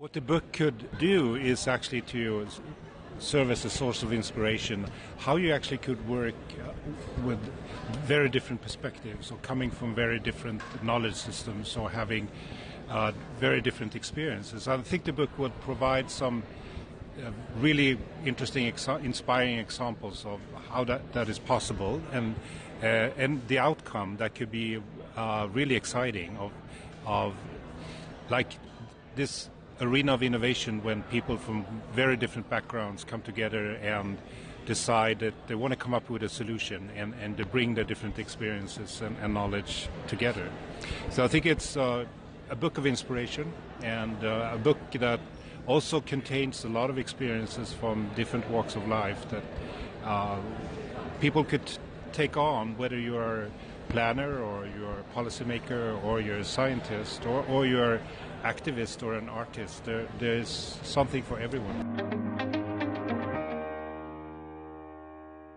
What the book could do is actually to serve as a source of inspiration, how you actually could work uh, with very different perspectives or coming from very different knowledge systems or having uh, very different experiences. I think the book would provide some uh, really interesting, inspiring examples of how that, that is possible and, uh, and the outcome that could be uh, really exciting of, of like this arena of innovation when people from very different backgrounds come together and decide that they want to come up with a solution and, and to bring their different experiences and, and knowledge together. So I think it's uh, a book of inspiration and uh, a book that also contains a lot of experiences from different walks of life that uh, people could take on, whether you are a planner or you're a policymaker or you're a scientist or, or you're activist or an artist. There, there's something for everyone.